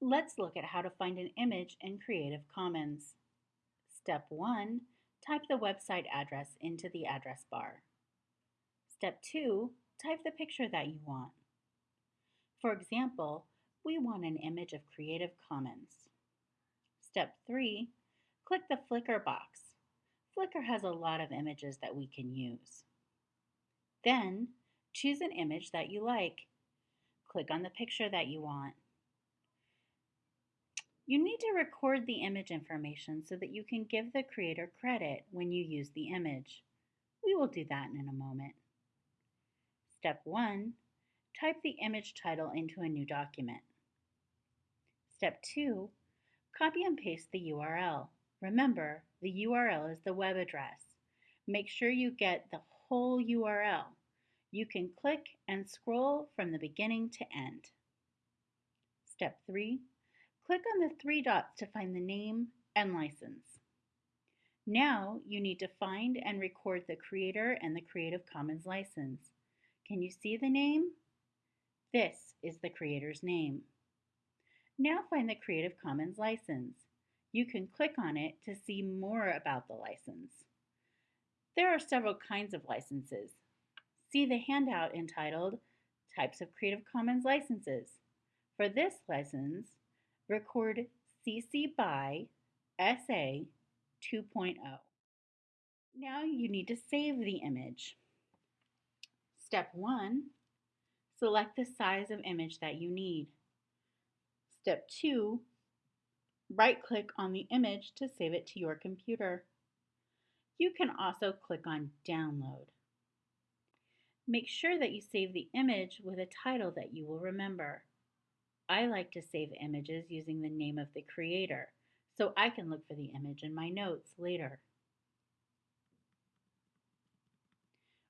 Let's look at how to find an image in Creative Commons. Step 1. Type the website address into the address bar. Step 2. Type the picture that you want. For example, we want an image of Creative Commons. Step 3. Click the Flickr box. Flickr has a lot of images that we can use. Then, choose an image that you like. Click on the picture that you want. You need to record the image information so that you can give the creator credit when you use the image. We will do that in a moment. Step 1. Type the image title into a new document. Step 2. Copy and paste the URL. Remember, the URL is the web address. Make sure you get the whole URL. You can click and scroll from the beginning to end. Step 3. Click on the three dots to find the name and license. Now you need to find and record the creator and the Creative Commons license. Can you see the name? This is the creator's name. Now find the Creative Commons license. You can click on it to see more about the license. There are several kinds of licenses. See the handout entitled Types of Creative Commons Licenses. For this license, record CC BY SA 2.0. Now you need to save the image. Step 1, select the size of image that you need. Step 2, right-click on the image to save it to your computer. You can also click on Download. Make sure that you save the image with a title that you will remember. I like to save images using the name of the creator, so I can look for the image in my notes later.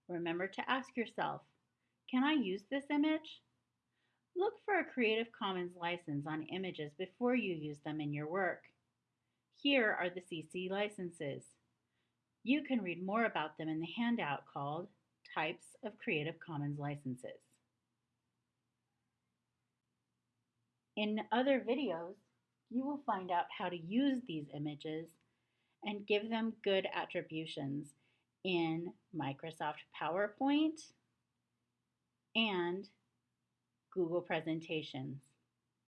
Remember to ask yourself, can I use this image? Look for a Creative Commons license on images before you use them in your work. Here are the CC licenses. You can read more about them in the handout called Types of Creative Commons Licenses. In other videos, you will find out how to use these images and give them good attributions in Microsoft PowerPoint and Google presentations.